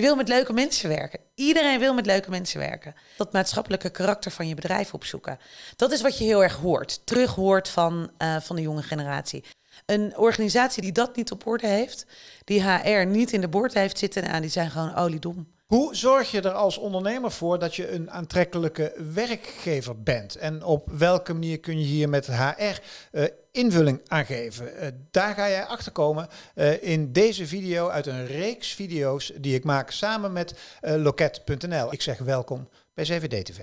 Je wil met leuke mensen werken. Iedereen wil met leuke mensen werken. Dat maatschappelijke karakter van je bedrijf opzoeken. Dat is wat je heel erg hoort, terug hoort van, uh, van de jonge generatie. Een organisatie die dat niet op orde heeft, die HR niet in de boord heeft zitten, nou, die zijn gewoon oliedom. Hoe zorg je er als ondernemer voor dat je een aantrekkelijke werkgever bent? En op welke manier kun je hier met HR uh, eh, invulling aan geven? Uh, daar ga jij achter komen uh, in deze video uit een reeks video's die ik maak samen met Loket.nl. Ik zeg welkom bij CVD TV.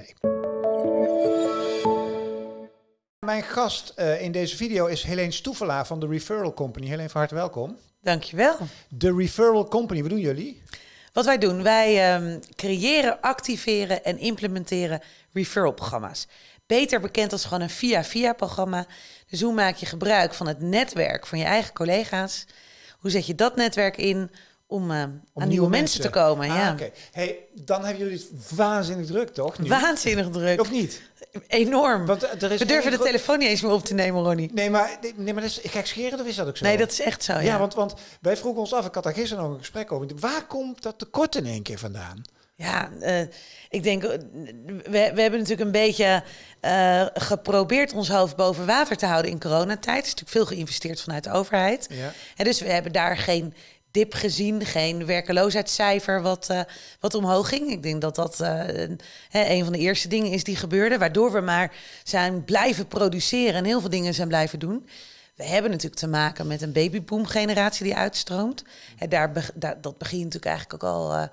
Mijn gast in deze video is Helene Stoevelaar van de Referral Company. Helene, van harte welkom. Dankjewel. De Referral Company, wat doen jullie? Wat wij doen, wij um, creëren, activeren en implementeren referral-programma's. Beter bekend als gewoon een via-via-programma. Dus hoe maak je gebruik van het netwerk van je eigen collega's? Hoe zet je dat netwerk in om, uh, om aan nieuwe, mensen. te komen? Ah, ja. Oké, hey, dan hebben jullie het waanzinnig druk, toch? Nu? Waanzinnig druk. Of niet? Enorm. Want er is We durven de telefoon niet eens meer op te nemen, Ronnie. Nee, maar, nee, maar dat is gek scheren, of is dat ook zo? Nee, dat is echt zo, ja. ja want, want wij vroegen ons af, ik had daar gisteren nog een gesprek over. Waar komt dat tekort in één keer vandaan? Ja, uh, ik denk, we, we hebben natuurlijk een beetje uh, geprobeerd ons hoofd boven water te houden in coronatijd. Er is natuurlijk veel geïnvesteerd vanuit de overheid. Ja. En dus we hebben daar geen dip gezien, geen werkeloosheidscijfer wat, uh, wat omhoog ging. Ik denk dat dat uh, een van de eerste dingen is die gebeurde, waardoor we maar zijn blijven produceren en heel veel dingen zijn blijven doen. We hebben natuurlijk te maken met een babyboom-generatie die uitstroomt. En daar, daar, dat begint natuurlijk eigenlijk ook al, uh,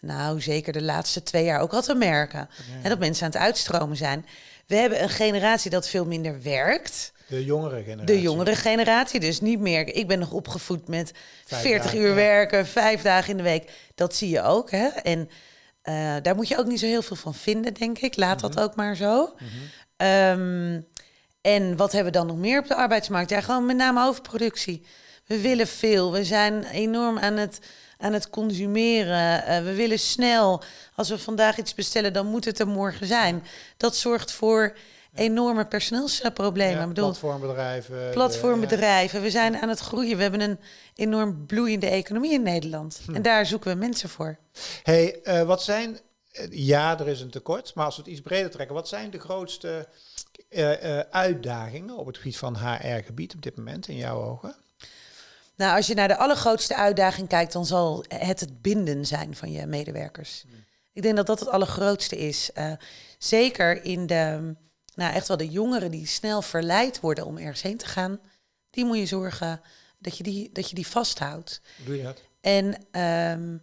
nou zeker de laatste twee jaar ook al te merken. En dat mensen aan het uitstromen zijn. We hebben een generatie dat veel minder werkt. De jongere generatie. De jongere generatie. Dus niet meer. Ik ben nog opgevoed met 40 uur werken, vijf dagen in de week. Dat zie je ook. Hè? En uh, daar moet je ook niet zo heel veel van vinden, denk ik. Laat dat mhm. ook maar zo. Mm um, en wat hebben we dan nog meer op de arbeidsmarkt? Ja, gewoon met name overproductie. We willen veel. We zijn enorm aan het, aan het consumeren. Uh, we willen snel. Als we vandaag iets bestellen, dan moet het er morgen zijn. Dat zorgt voor enorme personeelsproblemen. Ja, bedoel, platformbedrijven. Platformbedrijven. We zijn aan het groeien. We hebben een enorm bloeiende economie in Nederland. Hm. En daar zoeken we mensen voor. hey, uh, wat zijn... Eh, ja, er is een tekort. Maar als we het iets breder trekken. Wat zijn de grootste uh, uitdagingen op het gebied van HR-gebied op dit moment in jouw ogen? Nou, als je naar de allergrootste uitdaging kijkt, dan zal het het binden zijn van je medewerkers. Hm. Ik denk dat dat het allergrootste is. zeker in de nou, echt wel de jongeren die snel verleid worden om ergens heen te gaan, die moet je zorgen dat je die, dat je die vasthoudt. Doe je dat? En um,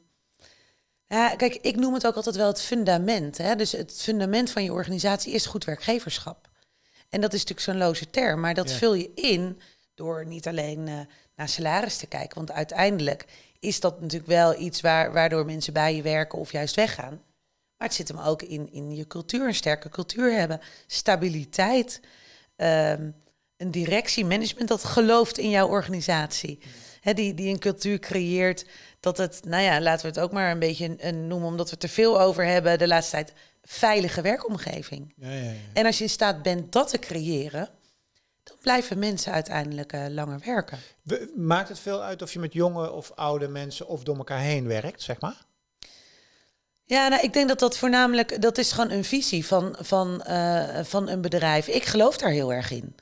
ja, kijk, ik noem het ook altijd wel het fundament. Hè? Dus het fundament van je organisatie is goed werkgeverschap. En dat is natuurlijk zo'n loze term, maar dat vul je in door niet alleen uh, naar salaris te kijken. Want uiteindelijk is dat natuurlijk wel iets waar, waardoor mensen bij je werken of juist weggaan. Maar het zit hem ook in, in je cultuur, een sterke cultuur hebben, stabiliteit, um, een directie, management dat gelooft in jouw organisatie. He, die, die een cultuur creëert dat het, nou ja, laten we het ook maar een beetje een, noemen, omdat we er veel over hebben de laatste tijd, veilige werkomgeving. Ja, ja, ja. En als je in staat bent dat te creëren, dan blijven mensen uiteindelijk uh, langer werken. Maakt het veel uit of je met jonge of oude mensen of door elkaar heen werkt, zeg maar? Ja, nou, ik denk dat dat voornamelijk, dat is gewoon een visie van, van, uh, van een bedrijf. Ik geloof daar heel erg in.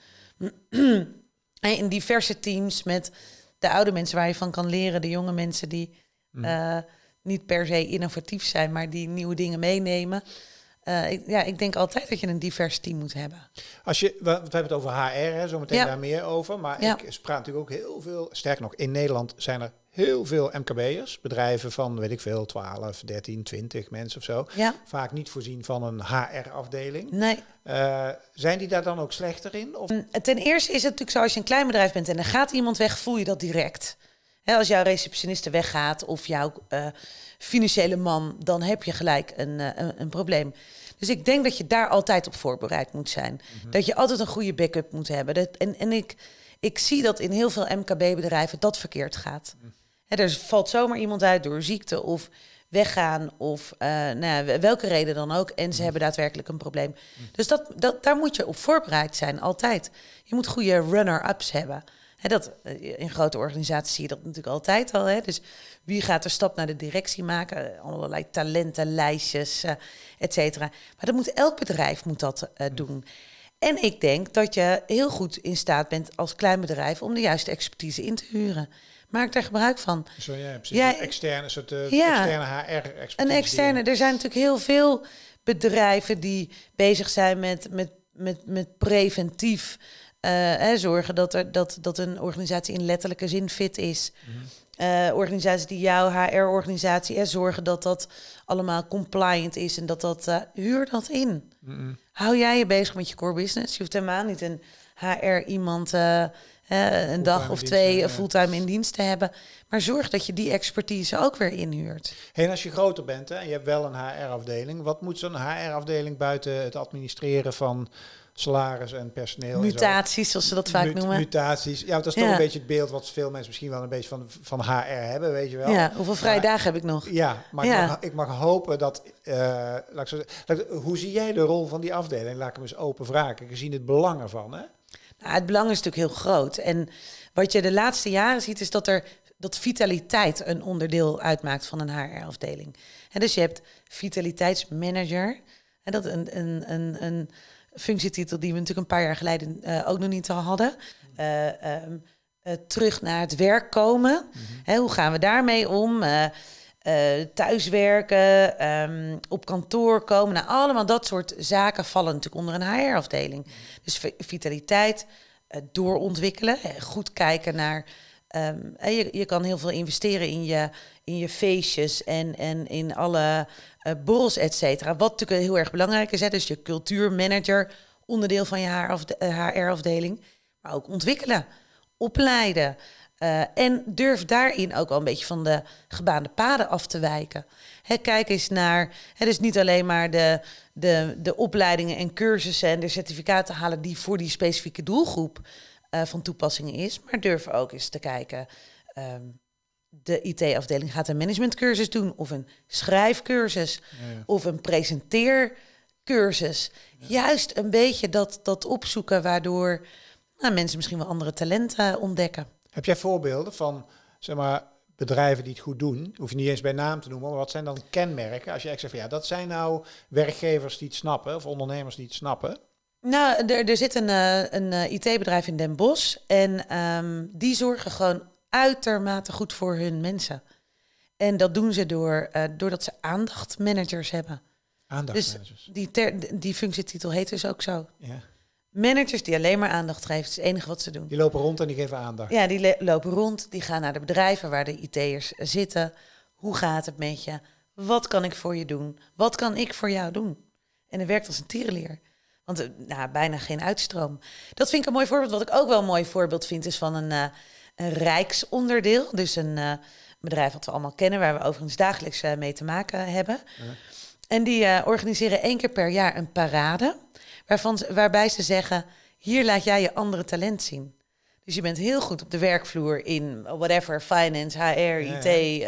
in diverse teams met de oude mensen waar je van kan leren, de jonge mensen die uh, niet per se innovatief zijn, maar die nieuwe dingen meenemen. Uh, ik, ja, ik denk altijd dat je een divers team moet hebben. Als je, we, hebben het over HR, hè, zometeen ja. daar meer over. Maar ja. ik praat natuurlijk ook heel veel. Sterker nog, in Nederland zijn er heel veel MKB'ers, bedrijven van, weet ik veel, 12, 13, 20 mensen of zo. Ja. Vaak niet voorzien van een HR-afdeling. Nee. Uh, zijn die daar dan ook slechter in? Of? Ten eerste is het natuurlijk zo, als je een klein bedrijf bent en er gaat iemand weg, voel je dat direct. Als jouw receptioniste weggaat of jouw uh, financiële man, dan heb je gelijk een, uh, een, een, probleem. Dus ik denk dat je daar altijd op voorbereid moet zijn. Mm -hmm. Dat je altijd een goede backup moet hebben. Dat, en en ik, ik zie dat in heel veel MKB-bedrijven dat verkeerd gaat. Mm er valt zomaar iemand uit door ziekte of weggaan of uh, nou, welke reden dan ook. En ze mm. hebben daadwerkelijk een probleem. Mm. Dus dat, dat, daar moet je op voorbereid zijn, altijd. Je moet goede runner-ups hebben. Hè, dat, eh, in grote organisaties zie je dat natuurlijk altijd al. Hè? Dus wie gaat de stap naar de directie maken? Allerlei talentenlijstjes, uh, et cetera. Maar dat moet elk bedrijf moet dat uh, doen. En ik denk dat je heel goed in staat bent als klein bedrijf om de juiste expertise in te huren. Maak daar gebruik van. Zo, ja, precies. Ja, een externe, soort uh, ja, externe HR-expertise. Een externe. Er zijn natuurlijk heel veel bedrijven die bezig zijn met, met, met, met preventief hè, zorgen dat, er, dat, dat een organisatie in letterlijke zin fit is. Mm uh, organisaties die jouw HR-organisatie zorgen dat dat allemaal compliant is en dat dat uh, huur dat in. Mm Hou jij je bezig met je core business? Je hoeft helemaal niet een HR iemand uh, een dag of twee fulltime in dienst te hebben, maar zorg dat je die expertise ook weer inhuurt. Hey, en als je groter bent hè, en je hebt wel een HR-afdeling, wat moet zo'n HR-afdeling buiten het administreren van salaris en personeel. Mutaties, zoals ze dat vaak noemen. Mutaties. Ja, dat is toch een beetje het beeld wat veel mensen misschien wel een beetje van, van HR hebben, weet je wel. Ja, hoeveel vrije dagen heb ik nog? Ja, maar Ik, mag, ik, mag, hopen dat... Uh, laat ik zo, hoe zie jij de rol van die afdeling? Laat ik hem eens open vragen, gezien het belang ervan, hè? Nou, het belang is natuurlijk heel groot. En wat je de laatste jaren ziet, is dat er dat vitaliteit een onderdeel uitmaakt van een HR-afdeling. En dus je hebt vitaliteitsmanager. En dat een, een, een, een functietitel die we natuurlijk een paar jaar geleden uh, ook nog niet hadden. Uh, um, uh, terug naar het werk komen. Mm -hmm. hoe gaan we daarmee om? thuiswerken, um, op kantoor komen. Nou, allemaal dat soort zaken vallen natuurlijk onder een HR-afdeling. Dus vitaliteit, doorontwikkelen, goed kijken naar. Um, je, je kan heel veel investeren in je, in je feestjes en, en in alle uh, borrels, et cetera. Wat natuurlijk heel erg belangrijk is. Hè? Dus je cultuurmanager, onderdeel van je HR-afdeling. Eh, maar ook ontwikkelen, opleiden. Uh, en durf daarin ook wel een beetje van de gebaande paden af te wijken. Hè, kijk eens naar, hè, dus niet alleen maar de, de, de opleidingen en cursussen en de certificaten halen die voor die specifieke doelgroep van toepassing is, maar durf ook eens te kijken. Um, de IT-afdeling gaat een managementcursus doen, of een schrijfcursus, ja, of een presenteercursus. Juist een beetje dat, dat opzoeken, waardoor nou, mensen misschien wel andere talenten ontdekken. Heb jij voorbeelden van zeg maar, bedrijven die het goed doen? Hoef je niet eens bij naam te noemen, maar wat zijn dan kenmerken? Als je echt zegt van ja, dat zijn nou werkgevers die het snappen, of ondernemers die het snappen. Nou, er, er zit een, eh, een eh, IT-bedrijf in Den Bosch en um, die zorgen gewoon uitermate goed voor hun mensen. En dat doen ze door, uh, doordat ze aandachtmanagers hebben. Aandachtmanagers. Dus die, ter, die functietitel heet dus ook zo. Ja. Managers die alleen maar aandacht geven, is het enige wat ze doen. Die lopen rond en die geven aandacht. Ja, die lopen rond, die gaan naar de bedrijven waar de IT'ers zitten. Hoe gaat het met je? Wat kan ik voor je doen? Wat kan ik voor jou doen? En het werkt als een tierenleer. Want uh, nou, bijna geen uitstroom. Dat vind ik een mooi voorbeeld. Wat ik ook wel een mooi voorbeeld vind, is van een, uh, een rijksonderdeel. Dus een uh, bedrijf wat we allemaal kennen, waar we overigens dagelijks mee te maken hebben. Ja. En die organiseren één keer per jaar een parade. Waarvan, waarbij ze zeggen, hier laat jij je andere talent zien. Dus je bent heel goed op de werkvloer in whatever, finance, HR, IT,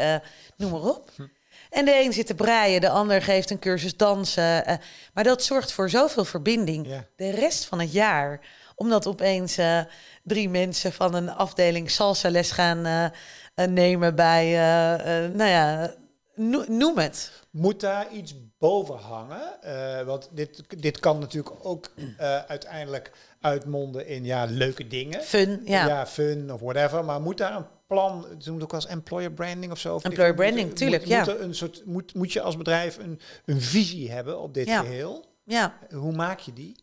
noem maar op. Hm. En de een zit te breien, de ander geeft een cursus dansen. Maar dat zorgt voor zoveel verbinding de rest van het jaar. Omdat opeens uh, drie mensen van een afdeling salsa les gaan uh, nemen bij, nou ja, noem het. Moet daar iets boven hangen? want dit, dit kan natuurlijk ook uiteindelijk uitmonden in ja, leuke dingen. Fun, ja. Ja, fun of whatever. Maar moet daar een plan, ze noemen ook als employer branding of zo. Of employer branding, moet, tuurlijk, moet, ja. Moet, een soort, moet, moet je als bedrijf een, een visie hebben op dit ja. geheel? Ja. Hoe maak je die?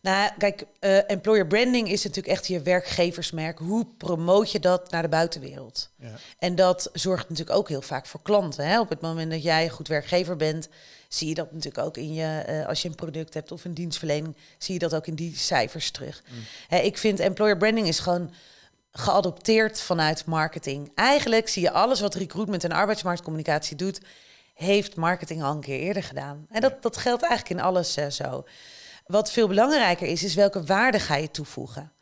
Nou, kijk, uh, employer branding is natuurlijk echt je werkgeversmerk. Hoe promoot je dat naar de buitenwereld? Ja. En dat zorgt natuurlijk ook heel vaak voor klanten. Hè? Op het moment dat jij een goed werkgever bent, zie je dat natuurlijk ook in je, uh, als je een product hebt of een dienstverlening, zie je dat ook in die cijfers terug. Mm. Hè, ik vind employer branding is gewoon geadopteerd vanuit marketing. Eigenlijk zie je alles wat recruitment en arbeidsmarktcommunicatie doet, heeft marketing al een keer eerder gedaan. En dat, dat geldt eigenlijk in alles uh, zo. Wat veel belangrijker is, is welke waarde ga je toevoegen.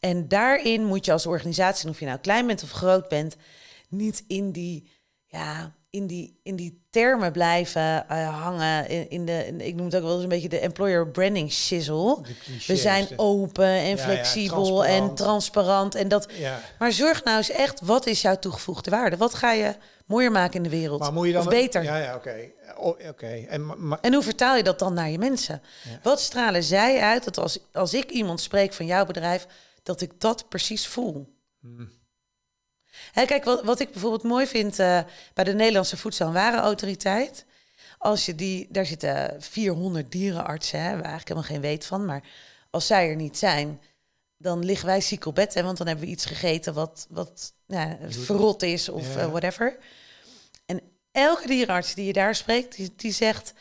En daarin moet je als organisatie, of je nou klein bent of groot bent, niet in die ja, in die, in die termen blijven eh, hangen. In, in de, in- ik noem het ook wel eens een beetje de employer branding shizzle. We zijn open en ja, flexibel en transparant. transparant. En dat, Ja. maar zorg nou eens echt, wat is jouw toegevoegde waarde? Wat ga je mooier maken in de wereld? Maar moet je dan of beter? Ja, ja, oké. Oké. En En hoe vertaal je dat dan naar je mensen? Ja. Wat stralen zij uit dat als, als ik iemand spreek van jouw bedrijf, dat ik dat precies voel? Hmm. Hè, kijk, wat, wat ik bijvoorbeeld mooi vind eh, bij de Nederlandse Voedsel- en Warenautoriteit. Als je die, daar zitten 400 dierenartsen, hè, waar eigenlijk helemaal geen weet van. Maar als zij er niet zijn, dan liggen wij ziek op bed. Hè, want dan hebben we iets gegeten wat, wat ja, verrot is of Ja. eh, whatever. En elke dierenarts die je daar spreekt, die, die zegt...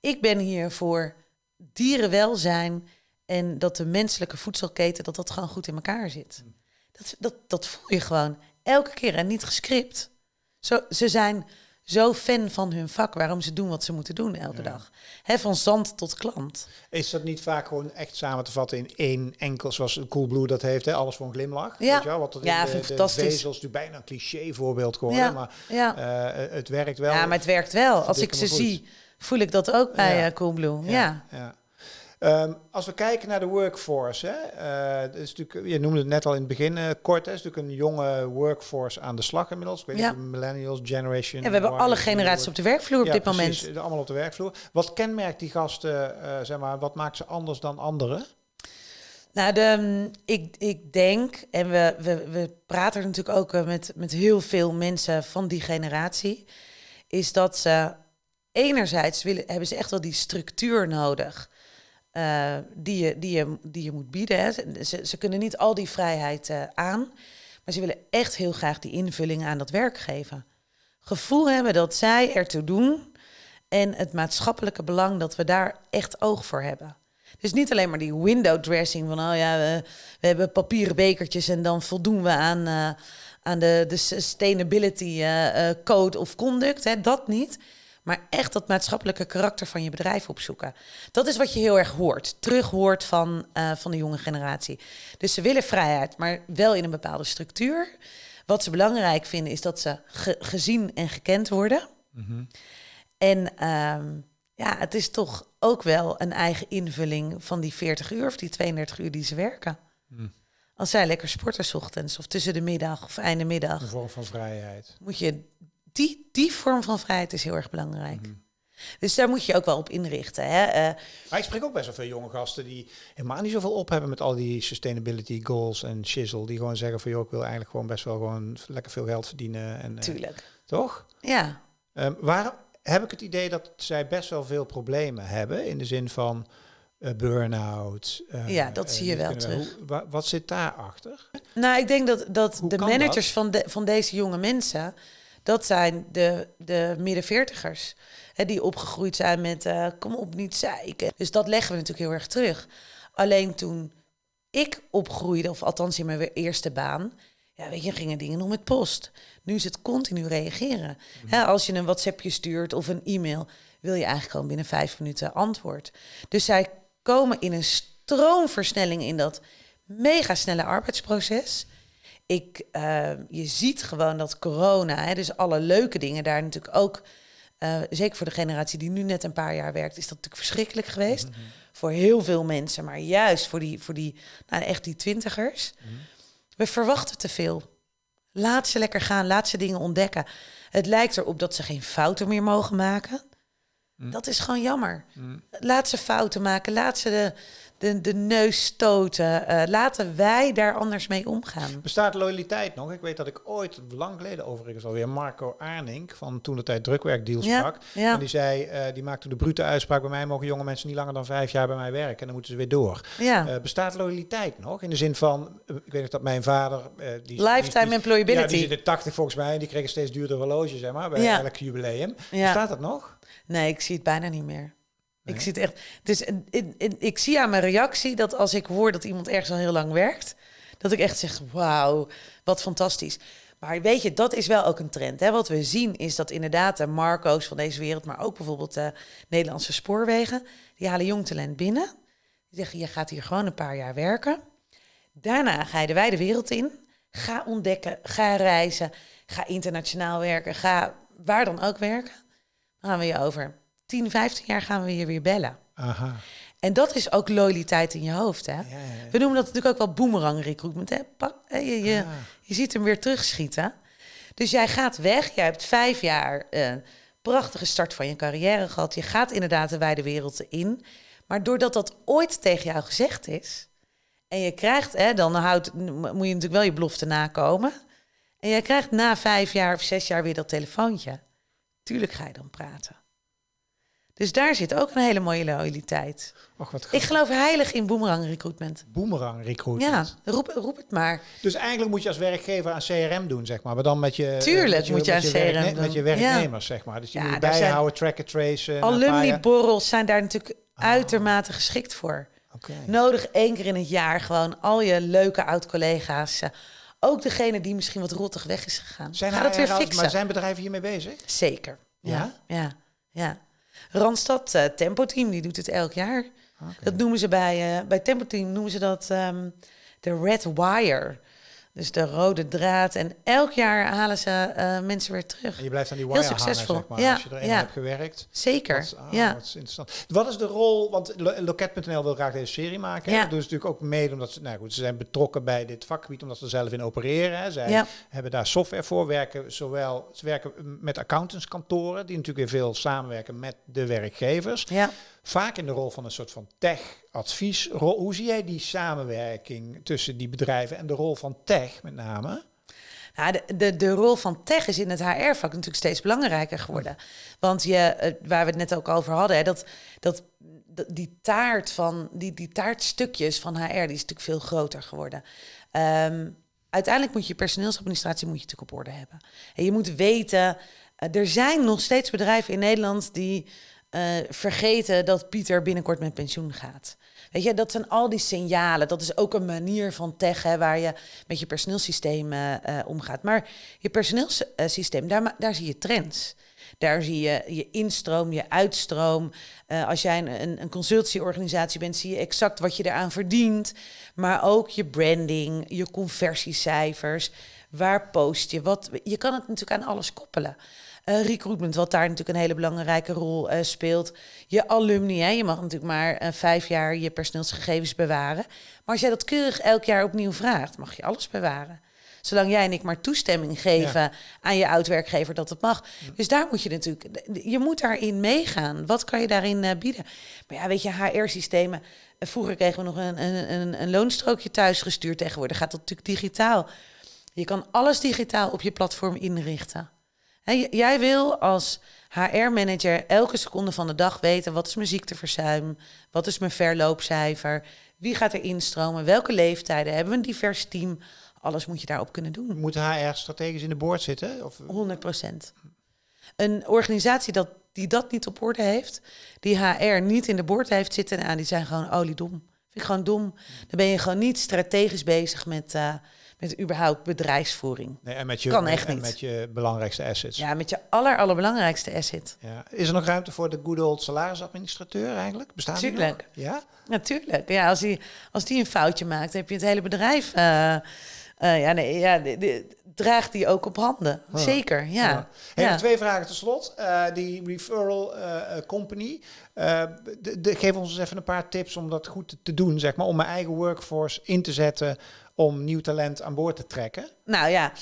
ik ben hier voor dierenwelzijn en dat de menselijke voedselketen... dat dat gewoon goed in elkaar zit. Dat, dat, dat voel je gewoon elke keer en niet gescript. Zo, ze zijn zo fan van hun vak, waarom ze doen wat ze moeten doen elke dag. Hè, van zand tot klant. Is dat niet vaak gewoon echt samen te vatten in één enkel, zoals Coolblue dat heeft, hè? alles voor een glimlach? Ja. Weet je wel? Wat dat in Ja, de, vind ik fantastisch. vezels natuurlijk bijna een cliché voorbeeld geworden, Ja, maar ja. eh, het werkt wel. ja, maar het werkt wel. Als ik ze zie, voel ik dat ook bij Ja. eh, Coolblue. Ja. Ehm, als we kijken naar de workforce, hè, eh, is natuurlijk, je noemde het net al in het begin eh, kort, hè, is natuurlijk een jonge workforce aan de slag inmiddels. Ik weet Ja. millennials, generation. Ja, we hebben alle generaties op de werkvloer op Ja, dit precies, moment. allemaal op de werkvloer. Wat kenmerkt die gasten, eh, zeg maar, wat maakt ze anders dan anderen? Nou, de, mm, ik, ik denk, en we, we, we praten er natuurlijk ook met, met heel veel mensen van die generatie, is dat ze enerzijds willen, hebben ze echt wel die structuur nodig. Eh, die, je, die, je, die je moet bieden. Hè. Ze, ze kunnen niet al die vrijheid eh, aan, maar ze willen echt heel graag die invulling aan dat werk geven. Gevoel hebben dat zij ertoe doen en het maatschappelijke belang dat we daar echt oog voor hebben. Dus niet alleen maar die window dressing van, oh ja, we, hebben papieren bekertjes en dan voldoen we aan, eh, aan de, de sustainability code of conduct. Hè, dat niet. Maar echt dat maatschappelijke karakter van je bedrijf opzoeken. Dat is wat je heel erg hoort, terug hoort van, eh, van de jonge generatie. Dus ze willen vrijheid, maar wel in een bepaalde structuur. Wat ze belangrijk vinden is dat ze ge- gezien en gekend worden. En ehm, ja, het is toch ook wel een eigen invulling van die 40 uur of die 32 uur die ze werken. Als zij lekker sporten 's ochtends of tussen de middag of einde middag, Een vorm van vrijheid. moet je die, die vorm van vrijheid is heel erg belangrijk. Dus daar moet je ook wel op inrichten. Hè? Eh, Maar ik spreek ook best wel veel jonge gasten die helemaal niet zoveel op hebben met al die sustainability goals en shizzle. Die gewoon zeggen van joh, ik wil eigenlijk gewoon best wel gewoon lekker veel geld verdienen. En, eh, tuurlijk. toch? Ja. Waar heb ik het idee dat zij best wel veel problemen hebben in de zin van eh burn-out. Ja, dat zie je wel terug. Hoe, wat zit daarachter? Nou, ik denk dat, dat Hoe de managers van, de, van deze jonge mensen, dat zijn de, de midden veertigers. Hè, die opgegroeid zijn met eh, kom op, niet zeiken. Dus dat leggen we natuurlijk heel erg terug. Alleen toen ik opgroeide, of althans in mijn eerste baan, ja, weet je, gingen dingen nog met post. Nu is het continu reageren. Hè, als je een WhatsAppje stuurt of een e-mail, wil je eigenlijk gewoon binnen vijf minuten antwoord. Dus zij komen in een stroomversnelling in dat mega snelle arbeidsproces. Ik, eh, je ziet gewoon dat corona, hè, dus alle leuke dingen daar natuurlijk ook, eh, zeker voor de generatie die nu net een paar jaar werkt, is dat natuurlijk verschrikkelijk geweest. Voor heel veel mensen, maar juist voor die, voor die nou, echt die twintigers. We verwachten te veel. Laat ze lekker gaan, laat ze dingen ontdekken. Het lijkt erop dat ze geen fouten meer mogen maken. Dat is gewoon jammer. Laat ze fouten maken, laat ze de, de, de neus stoten. Eh, laten wij daar anders mee omgaan. Bestaat loyaliteit nog? Ik weet dat ik ooit, lang geleden overigens alweer, Marco Arnink van toen de tijd drukwerkdeal Ja, sprak. ja. En die zei, eh, die maakte de brute uitspraak, bij mij mogen jonge mensen niet langer dan vijf jaar bij mij werken. En dan moeten ze weer door. Ja. Eh, bestaat loyaliteit nog? In de zin van, ik weet nog dat mijn vader... die, Lifetime die- employability. Ja, die zit in 80 volgens mij. En die kreeg een steeds duurder horloge, zeg maar, bij Ja. elk jubileum. Ja. Bestaat dat nog? Nee, ik zie het bijna niet meer. Ik zie het echt. Dus ik zie aan mijn reactie dat als ik hoor dat iemand ergens al heel lang werkt, dat ik echt zeg: wauw, wat fantastisch. Maar weet je, dat is wel ook een trend. Hè? Wat we zien is dat inderdaad de Marco's van deze wereld, maar ook bijvoorbeeld de Nederlandse spoorwegen, die halen jong talent binnen. Die zeggen: je gaat hier gewoon een paar jaar werken. Daarna ga je de wijde wereld in. Ga ontdekken, ga reizen, ga internationaal werken, ga waar dan ook werken, dan gaan we je over 10, 15 jaar gaan we je weer bellen. Aha. En dat is ook loyaliteit in je hoofd. Hè? Ja, ja, ja. We noemen dat natuurlijk ook wel boomerang recruitment. Hè? Je, je, Ah. je ziet hem weer terugschieten. Dus jij gaat weg. Jij hebt vijf jaar eh, prachtige start van je carrière gehad. Je gaat inderdaad de wijde wereld in. Maar doordat dat ooit tegen jou gezegd is... en je krijgt, hè, dan houdt, moet je natuurlijk wel je belofte nakomen... en jij krijgt na vijf jaar of zes jaar weer dat telefoontje... tuurlijk ga je dan praten. Dus daar zit ook een hele mooie loyaliteit. Och, wat Ik geloof heilig in boomerang recruitment. Boomerang recruitment. Ja, roep, roep het maar. Dus eigenlijk moet je als werkgver aan CRM doen, zeg maar. Maar dan met je... Tuurlijk met moet je aan werkne- CRM doen. Met je werknemers, zeg maar. Dus je Ja, moet bijhouden, tracken, tracen. Alumni-borrels zijn daar natuurlijk uitermate geschikt voor. Nodig één keer in het jaar gewoon al je leuke oud-collega's. eh, ook degene die misschien wat rottig weg is gegaan. Zijn Ga dat weer fixen. Maar zijn bedrijven hiermee bezig? Zeker. Ja? Ja, ja, ja. Randstad eh, Tempo Team, die doet het elk jaar. Dat noemen ze bij, eh, bij Tempo Team noemen ze dat ehm, de red wire. Dus de rode draad. En elk jaar halen ze eh, mensen weer terug. En je blijft aan die Heel wire hangen, succesvol. zeg maar. Ja, Als je erin ja. hebt gewerkt. Zeker. Wat, ah, ja. wat is interessant. Wat is de rol, want Lo- Loket.nl wil graag deze serie maken. Ja. Dat doen ze natuurlijk ook mede omdat ze, nou goed, ze zijn betrokken bij dit vakgebied, omdat ze er zelf in opereren. Hè. Zij Ja. hebben daar software voor, werken zowel, ze werken met accountantskantoren, die natuurlijk weer veel samenwerken met de werkgevers. ja. Vaak in de rol van een soort van tech-adviesrol. Hoe zie jij die samenwerking tussen die bedrijven en de rol van tech met name? De, de, de rol van tech is in het HR-vak natuurlijk steeds belangrijker geworden. Want je, eh, waar we het net ook over hadden, hè, dat, dat, dat- die taart van die, die taartstukjes van HR, die is natuurlijk veel groter geworden. Ehm, uiteindelijk moet je personeelsadministratie moet je natuurlijk op orde hebben. En je moet weten, eh, er zijn nog steeds bedrijven in Nederland die eh, vergeten dat Pieter binnenkort met pensioen gaat. Weet je, dat zijn al die signalen. Dat is ook een manier van tech waar je met je personeelsysteem eh, eh, omgaat. Maar je personeelssysteem, daar, daar zie je trends. Daar zie je je instroom, je uitstroom. Als jij een, een, een consultieorganisatie bent, zie je exact wat je eraan verdient. Maar ook je branding, je conversiecijfers. Waar post je? Wat, je kan het natuurlijk aan alles koppelen. Eh, recruitment, wat daar natuurlijk een hele belangrijke rol eh, speelt. Je alumni, hè. je mag natuurlijk maar eh, vijf jaar je personeelsgegevens bewaren. Maar als jij dat keurig elk jaar opnieuw vraagt, mag je alles bewaren. Zolang jij en ik maar toestemming geven aan je oud-werkgever dat het mag. Dus daar moet je natuurlijk, je moet daarin meegaan. Wat kan je daarin bieden? Maar ja, weet je, HR-systemen. vroeger kregen we nog een, een, een, een loonstrookje thuis gestuurd. Tegenwoordig gaat dat natuurlijk digitaal. Je kan alles digitaal op je platform inrichten. Jij wil als HR-manager elke seconde van de dag weten... wat is mijn ziekteverzuim, wat is mijn verloopcijfer... wie gaat er instromen, welke leeftijden, hebben we een divers team... Alles moet je daarop kunnen doen. Moet HR strategisch in de boord zitten? Of, 100 procent. Een organisatie dat, die dat niet op orde heeft, die HR niet in de boord heeft zitten, nou, die zijn gewoon oliedom. Vind ik gewoon dom. Dan ben je gewoon niet strategisch bezig met, eh, met überhaupt bedrijfsvoering. nee, en met je, Kan echt en niet. met je belangrijkste assets. Ja, met je aller, allerbelangrijkste asset. Ja. Is er nog ruimte voor de good old salarisadministrateur eigenlijk? Bestaat die nog? Tuurlijk. Ja? Natuurlijk. Ja, als die, als die een foutje maakt, heb je het hele bedrijf. eh, eh, ja, nee, ja, draagt die ook op handen. Zeker, ja. Twee vragen tot slot. Eh, die referral eh, company. de, de- geef ons eens even een paar tips om dat goed te, doen, zeg maar. Om mijn eigen workforce in te zetten om nieuw talent aan boord te trekken. Nou ja.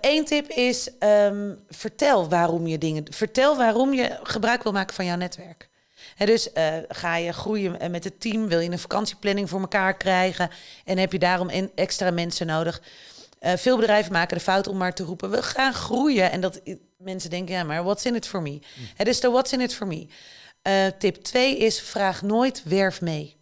Eén tip is: ehm, vertel waarom je dingen. Vertel waarom je gebruik wil maken van jouw netwerk. Dus eh, ga je groeien eh, met het team, wil je een vakantieplanning voor elkaar krijgen en heb je daarom extra mensen nodig. Eh, veel bedrijven maken de fout om maar te roepen: we gaan groeien. En dat mensen denken: ja, maar what's in it for me? Het is de what's in it for me. Tip 2 is: vraag nooit werf mee.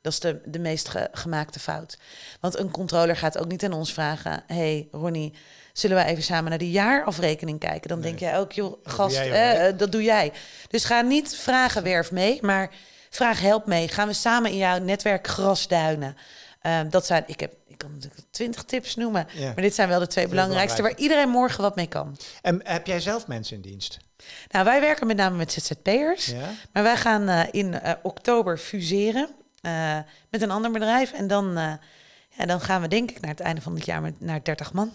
Dat is de, de meest ge- gemaakte fout. Want een controller gaat ook niet aan ons vragen: hey Ronnie, zullen we even samen naar de jaarafrekening kijken? Dan denk jij ook, joh, gast, jij, eh, hoor. eh, dat doe jij. Dus ga niet vragen werf mee, maar vraag help mee. Gaan we samen in jouw netwerk grasduinen? Eh, dat zijn, ik heb, ik kan natuurlijk twintig tips noemen, Ja. maar dit zijn wel de twee belangrijkste waar iedereen morgen wat mee kan. En heb jij zelf mensen in dienst? Nou, wij werken met name met ZZP'ers. Ja? Maar wij gaan eh, in eh, oktober fuseren met een ander bedrijf. En dan, ja, dan gaan we denk ik naar het einde van dit jaar met, naar 30 man.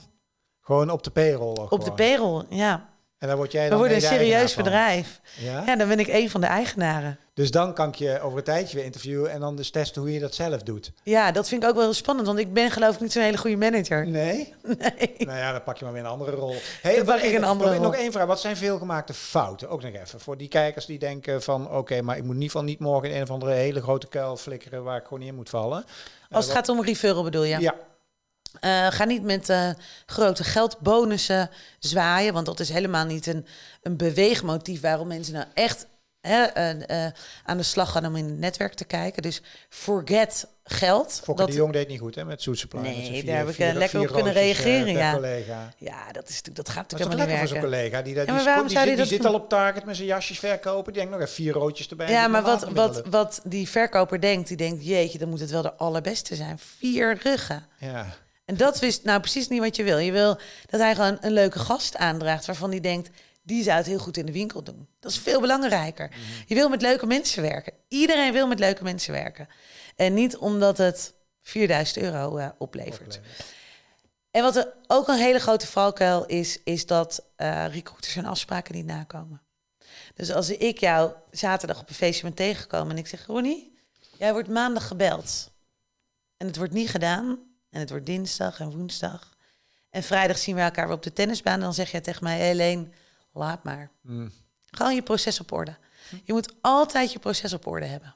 Gewoon op de payroll. Op gewoon. de payroll, ja. En dan word jij We dan worden een serieus bedrijf. Ja? Ja, dan ben ik een van de eigenaren. Dus dan kan ik je over een tijdje weer interviewen en dan dus testen hoe je dat zelf doet. Ja, dat vind ik ook wel heel spannend, want ik ben geloof ik niet zo'n hele goede manager. Nee? Nee. Nou ja, dan pak je maar weer een andere rol. Hey, Dan pak ik een andere nog, rol. nog één vraag. Wat zijn veelgemaakte fouten? Ook nog even. Voor die kijkers die denken van... Oké, maar ik moet in ieder geval niet morgen in een of andere hele grote kuil flikkeren... waar ik gewoon in moet vallen. Als het gaat om referral bedoel je? Ja. Eh, ga niet met eh, grote geldbonussen zwaaien, want dat is helemaal niet een, een beweegmotief waarom mensen nou echt hè, eh, aan de slag gaan om in het netwerk te kijken. Dus forget geld. Fokker Dat- de Jong deed niet goed hè, met Soet Supply. Nee, daar heb ik, lekker op kunnen reageren, ja. collega. ja, dat, is, dat gaat Dat is natuurlijk helemaal lekker niet voor zo'n werken. collega. Die, dat- Ja, die, maar waarom die, zou zit, die die dat zit al op target met zijn jasjes verkopen. Die denkt nog even vier roodjes erbij. Ja, Die maar wat, wat, wat die verkoper denkt, die denkt, jeetje, dan moet het wel de allerbeste zijn. Vier ruggen. Ja. En dat wist nou precies niet wat je wil. Je wil dat hij gewoon een leuke gast aandraagt waarvan hij denkt, die zou het heel goed in de winkel doen. Dat is veel belangrijker. Mhm. Je wil met leuke mensen werken. Iedereen wil met leuke mensen werken. En niet omdat het 4000 euro eh, oplevert. En wat er ook een hele grote valkuil is, is dat eh recruiters hun afspraken niet nakomen. Dus als ik jou zaterdag op een feestje ben tegengekomen en ik zeg, Ronnie, jij wordt maandag gebeld. En het wordt niet gedaan. En het wordt dinsdag en woensdag. En vrijdag zien we elkaar weer op de tennisbaan. En dan zeg jij tegen mij, Helene, laat maar. Mm. Gewoon je proces op orde. Je moet altijd je proces op orde hebben.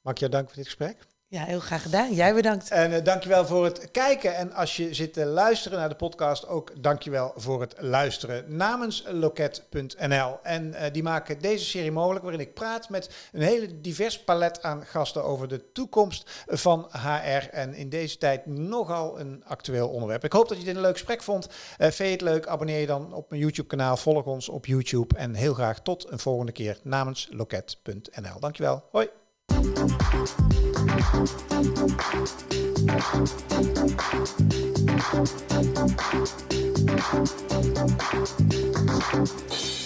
Mag ik jou danken voor dit gesprek? Ja, heel graag gedaan. Jij bedankt. En uh, dankjewel voor het kijken. En als je zit te luisteren naar de podcast, ook dankjewel voor het luisteren namens loket.nl. En uh, die maken deze serie mogelijk, waarin ik praat met een hele divers palet aan gasten over de toekomst van HR. En in deze tijd nogal een actueel onderwerp. Ik hoop dat je dit een leuk gesprek vond. Uh, vind je het leuk? Abonneer je dan op mijn YouTube-kanaal. Volg ons op YouTube. En heel graag tot een volgende keer namens loket.nl. Dankjewel. Hoi. Thank you.